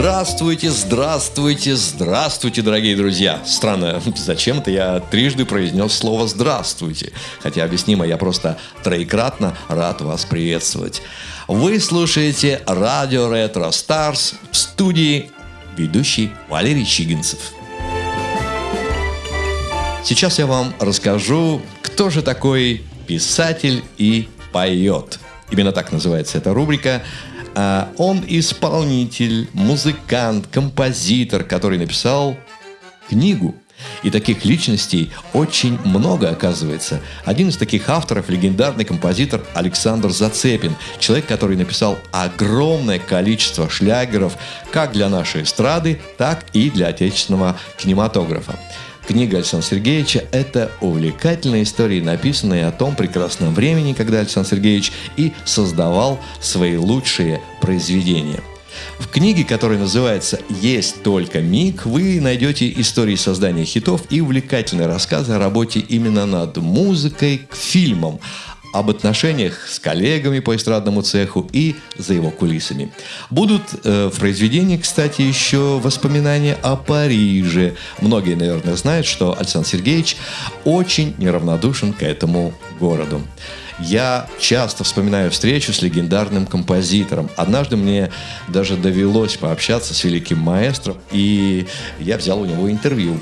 Здравствуйте, здравствуйте, здравствуйте, дорогие друзья. Странно, зачем-то я трижды произнес слово «здравствуйте». Хотя объяснимо, я просто троекратно рад вас приветствовать. Вы слушаете радио Ретро Старс в студии ведущий Валерий Чигинцев. Сейчас я вам расскажу, кто же такой писатель и поет. Именно так называется эта рубрика. А, он исполнитель, музыкант, композитор, который написал книгу. И таких личностей очень много, оказывается. Один из таких авторов – легендарный композитор Александр Зацепин. Человек, который написал огромное количество шлягеров как для нашей эстрады, так и для отечественного кинематографа. Книга Александра Сергеевича – это увлекательная история, написанная о том прекрасном времени, когда Александр Сергеевич и создавал свои лучшие произведения. В книге, которая называется «Есть только миг», вы найдете истории создания хитов и увлекательные рассказы о работе именно над музыкой к фильмам, об отношениях с коллегами по эстрадному цеху и за его кулисами. Будут э, в произведении, кстати, еще воспоминания о Париже. Многие, наверное, знают, что Александр Сергеевич очень неравнодушен к этому городу. Я часто вспоминаю встречу с легендарным композитором. Однажды мне даже довелось пообщаться с великим маэстро, и я взял у него интервью.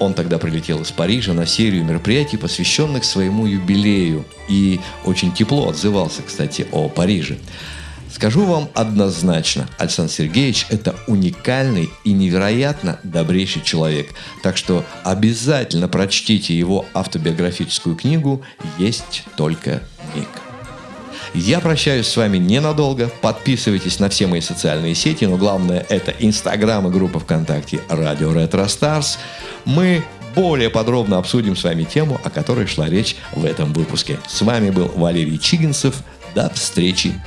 Он тогда прилетел из Парижа на серию мероприятий, посвященных своему юбилею, и очень тепло отзывался, кстати, о Париже. Скажу вам однозначно, Александр Сергеевич – это уникальный и невероятно добрейший человек. Так что обязательно прочтите его автобиографическую книгу «Есть только миг». Я прощаюсь с вами ненадолго. Подписывайтесь на все мои социальные сети, но главное это Инстаграм и группа ВКонтакте Радио Ретро Старс. Мы более подробно обсудим с вами тему, о которой шла речь в этом выпуске. С вами был Валерий Чигинцев. До встречи